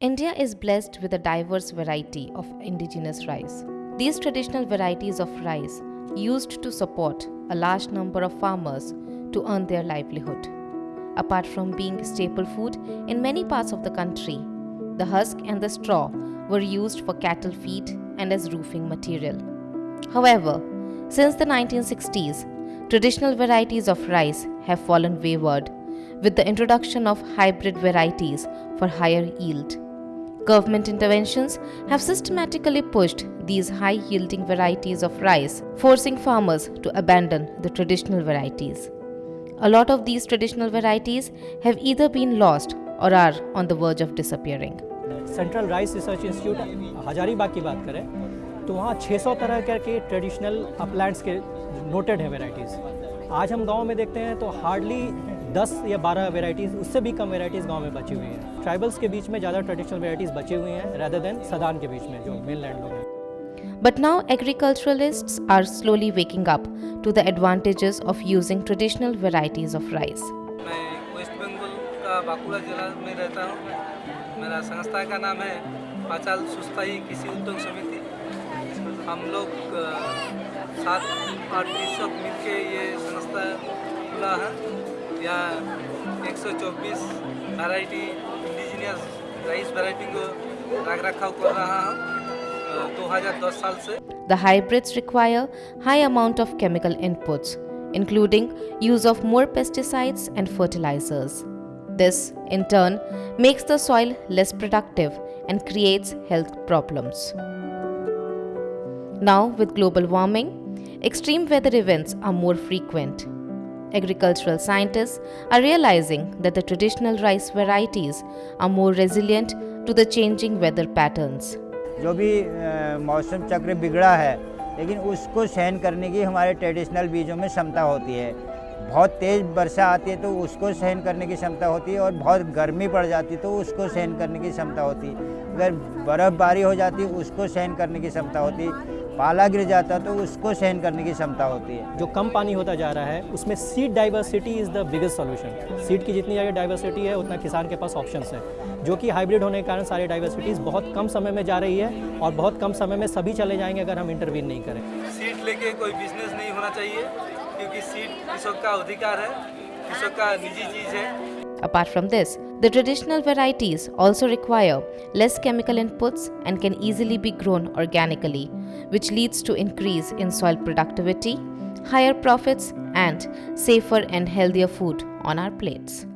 India is blessed with a diverse variety of indigenous rice. These traditional varieties of rice used to support a large number of farmers to earn their livelihood. Apart from being staple food in many parts of the country, the husk and the straw were used for cattle feed and as roofing material. However, since the 1960s, traditional varieties of rice have fallen wayward with the introduction of hybrid varieties for higher yield. Government interventions have systematically pushed these high yielding varieties of rice, forcing farmers to abandon the traditional varieties. A lot of these traditional varieties have either been lost or are on the verge of disappearing. Central rice research institute Hazaribagh की बात करें तो वहाँ 600 तरह के traditional Uplands के noted है varieties आज हम गांव में देखते हैं तो हार्डली 10 या 12 वेराइटीज़ उससे भी कम वेराइटीज़ गाँव में बची हुई हैं। ट्राइबल्स के बीच में ज़्यादा ट्रेडिशनल वेराइटीज़ बची हुई हैं रैदर देन सदान के बीच में जो मेन लैंड लोग हैं। But now agriculturalists are slowly waking up to the advantages of using traditional varieties of rice. मैं वेस्ट बंगाल का बांकुड़ा जिला में रहता हूँ। मेरा संस्था का नाम है पाचाल सुस्ताई कृषि उद्योग समिति। हम लोग सात आठ कृषक मिलके ये संस्था खुला है। यहाँ 124 वैरायटी इंडिजिनियस राइस वैरायटी को रख रखाव कर रहा हूँ अ, 2010 साल से The hybrids require high amount of chemical inputs, including use of more pesticides and fertilizers. This, in turn, makes the soil less productive and creates health problems. Now, with global warming, extreme weather events are more frequent. Agricultural scientists are realizing that the traditional rice varieties are more resilient to the changing weather patterns. जो भी मौसम चक्र बिगड़ा है, लेकिन उसको सहन करने की हमारे ट्रेडिशनल बीजों में क्षमता होती है। बहुत तेज़ वर्षा आती है तो उसको सहन करने की क्षमता होती है और बहुत गर्मी पड़ जाती है तो उसको सहन करने की क्षमता होती है। अगर बर्फ़बारी हो जाती है, उसको सहन करने की क्षमता होती है। पाला गिर जाता है तो उसको सहन करने की क्षमता होती है। जो कम पानी होता जा रहा है उसमें seed diversity is the biggest solution seed की जितनी ज़्यादा डाइवर्सिटी है उतना किसान के पास ऑप्शन है। जो कि हाइब्रिड होने के कारण सारी डाइवर्सिटीज़ बहुत कम समय में जा रही है और बहुत कम समय में सभी चले जाएँगे अगर हम इंटरवीन नहीं करें। सीट लेके कोई बिज़नेस नहीं होना चाहिए क्योंकि सीट कृषक का अधिकार है है? Apart from this, the traditional varieties also require less chemical inputs and can easily be grown organically, which leads to increase in soil productivity, higher profits, and safer and healthier food on our plates.